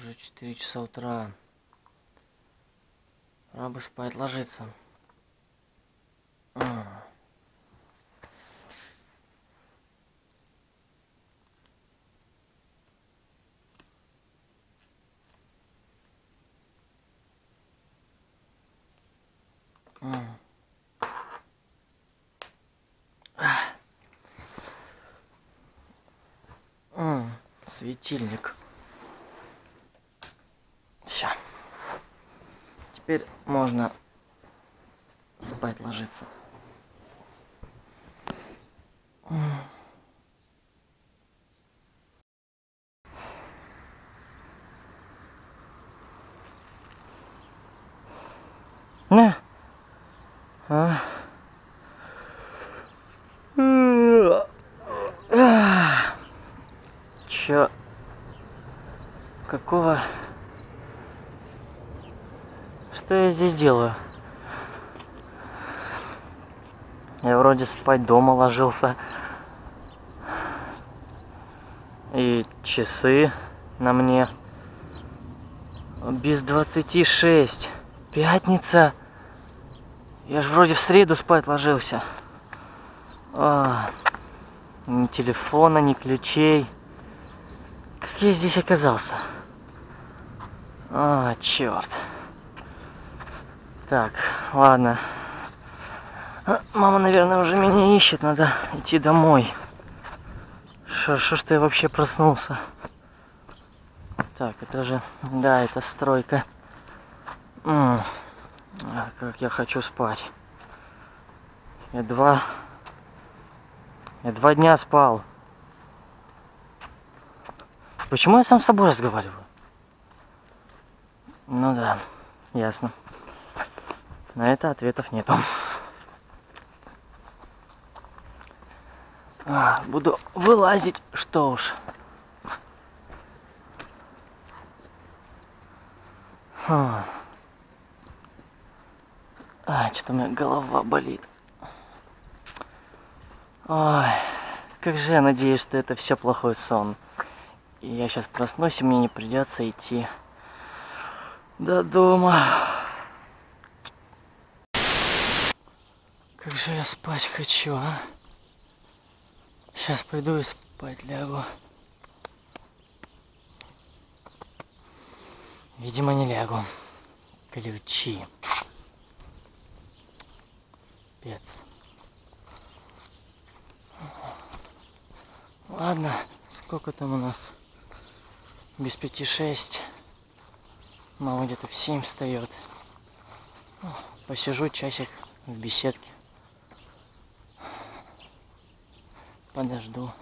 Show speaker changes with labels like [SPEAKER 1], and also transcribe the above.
[SPEAKER 1] 4 часа утра. Пора бы спать ложиться. Светильник. Все. Теперь можно спать ложиться. На. А. Чё? Какого? Что я здесь делаю? Я вроде спать дома ложился. И часы на мне. Без двадцати шесть. Пятница. Я же вроде в среду спать ложился. А, ни телефона, ни ключей. Как я здесь оказался? А, черт. Так, ладно. Мама, наверное, уже меня ищет. Надо идти домой. Что ты я вообще проснулся? Так, это же... Да, это стройка. М, а, Как я хочу спать. Я два... Я два дня спал. Почему я сам с собой разговариваю? Ну да, ясно. На это ответов нету. А, буду вылазить, что уж. А, что-то у меня голова болит. Ой, как же я надеюсь, что это все плохой сон. И я сейчас проснусь, и мне не придется идти до дома. Как же я спать хочу, а? Сейчас пойду и спать лягу. Видимо, не лягу. Ключи. Пец. Ладно, сколько там у нас? Без пяти шесть. Мама где-то в семь встает. Ну, Посижу часик в беседке. Подожду.